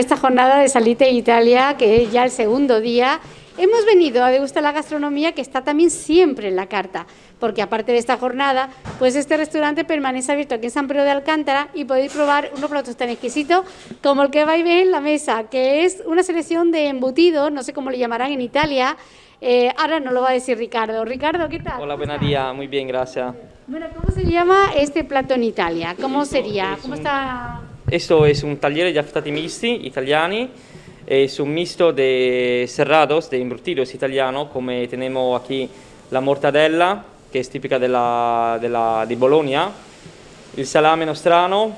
esta jornada de Salite Italia, que es ya el segundo día. Hemos venido a degustar la gastronomía que está también siempre en la carta, porque aparte de esta jornada, pues este restaurante permanece abierto aquí en San Pedro de Alcántara y podéis probar unos platos tan exquisitos como el que vais a ver en la mesa, que es una selección de embutidos, no sé cómo le llamarán en Italia, eh, ahora nos lo va a decir Ricardo. Ricardo, ¿qué tal? Hola, buenos días, muy bien, gracias. Bueno, ¿cómo se llama este plato en Italia? ¿Cómo sería? ¿Cómo está...? Esto es un taller de affettati misti italiani, es un mixto de cerrados, de embutidos italianos, como tenemos aquí la mortadella, que es típica de, la, de, Bologna, el salame nostrano,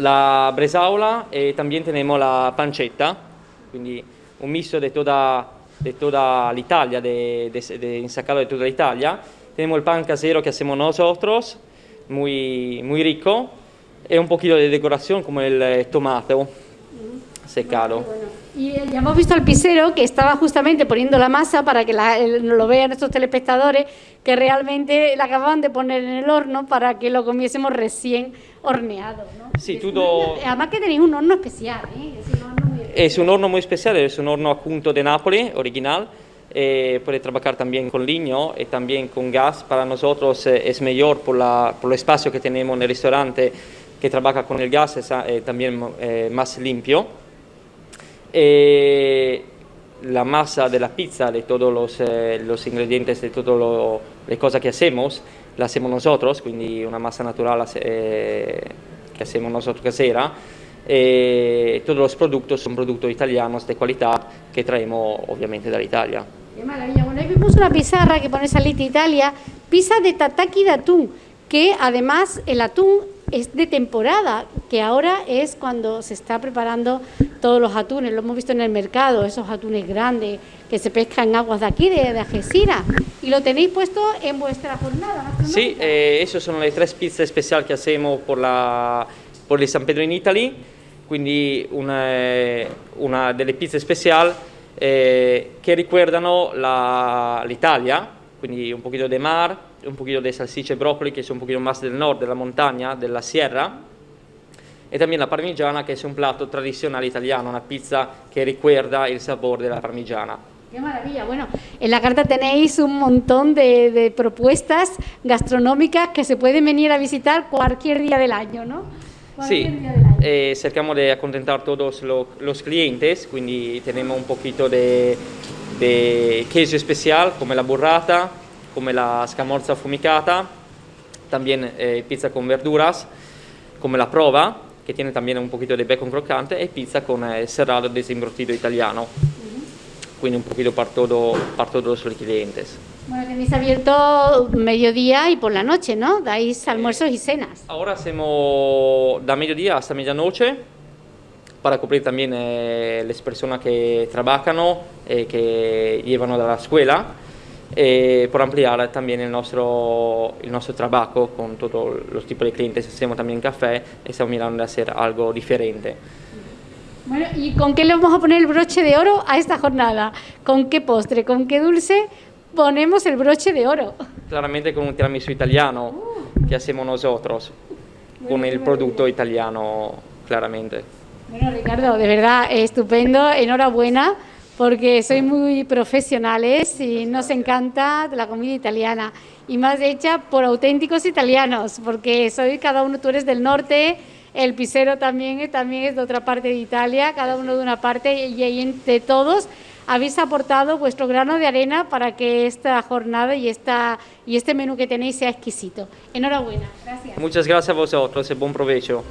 la bresaola y también tenemos la pancetta, quindi un mixto de toda, de l'Italia, de, de, de, ensacado l'Italia. Tenemos el pan casero que hacemos muy, muy rico, y un poquito de decoración como el eh, tomate secado. Y eh, ya hemos visto al pisero que estaba justamente poniendo la masa para que la, lo vean nuestros telespectadores, que realmente la acababan de poner en el horno para que lo comiésemos recién horneado. ¿no? Sí, todo... Además que tenéis un horno especial, ¿eh? Es un horno muy, es un horno muy especial, es un horno appunto de Nápoles, original, eh, puede trabajar también con leño y también con gas. Para nosotros eh, es mejor por, la, por el espacio que tenemos en el restaurante que trabaja con el gas, es eh, también eh, más limpio. Eh, la masa de la pizza, de todos los, eh, los ingredientes, de todas las cosas que hacemos, la hacemos nosotros, quindi una masa natural eh, que hacemos nosotros casera. Eh, todos los productos son productos italianos de calidad que traemos obviamente dall'Italia. Qué maravilla. Bueno, ahí vemos una pizarra que pone Salita Italia, pizza de tataki de atún, que además el atún es de temporada, que ahora es cuando se está preparando todos los atunes, lo hemos visto en el mercado, esos atunes grandes que se pescan en aguas de aquí, de, de Algeciras, y lo tenéis puesto en vuestra jornada. Sí, eh, esas son las tres pizzas especiales que hacemos por, la, por el San Pedro in Italy, quindi una, una delle pizze speciali eh, che ricordano l'Italia, quindi un poquito de mar, un poquito de salsicce e broccoli che sono un poquito más del nord, della montagna, della sierra, e también la parmigiana che è un plato tradizionale italiano, una pizza che ricuerda il sapore della parmigiana. Qué maravilla. Bueno, en la carta tenéis un montón de, de, propuestas gastronómicas que se pueden venir a visitar cualquier día del año, ¿no? Sí. Eh, cercamos de contentar todos lo, los clientes, quindi tenemos un poquito de, de queso especial como la burrata, como la scamorza affumicata, también eh, pizza con verduras, como la prova, que tiene también un poquito de bacon crocante, y pizza con eh, serrado desembrotido italiano. Quindi un poquito para, todo, para todos los clientes. Bueno, tenéis abierto mediodía y por la noche, ¿no? Dais almuerzos y cenas. Ahora hacemos da mediodía hasta medianoche para cubrir también eh, las personas que trabajan, eh, que llevan a la escuela e por ampliar también el nuestro, el nuestro trabajo con todos los tipos de clientes. Hacemos también café estamos mirando de hacer algo diferente. Bueno, ¿y con qué le vamos a poner el broche de oro a esta jornada? ¿Con qué postre, con qué dulce ponemos el broche de oro? Claramente con un tiramisù italiano uh. que hacemos nosotros, bueno, con el producto italiano, claramente. Bueno, Ricardo, de verdad, estupendo, enhorabuena porque sois muy profesionales y nos encanta la comida italiana y más hecha por auténticos italianos, porque soy cada uno, tú eres del norte, el pisero también, también es de otra parte de Italia, cada uno de una parte y entre todos habéis aportado vuestro grano de arena para que esta jornada y, esta, y este menú que tenéis sea exquisito. Enhorabuena, gracias. Muchas gracias a vosotros y buen provecho.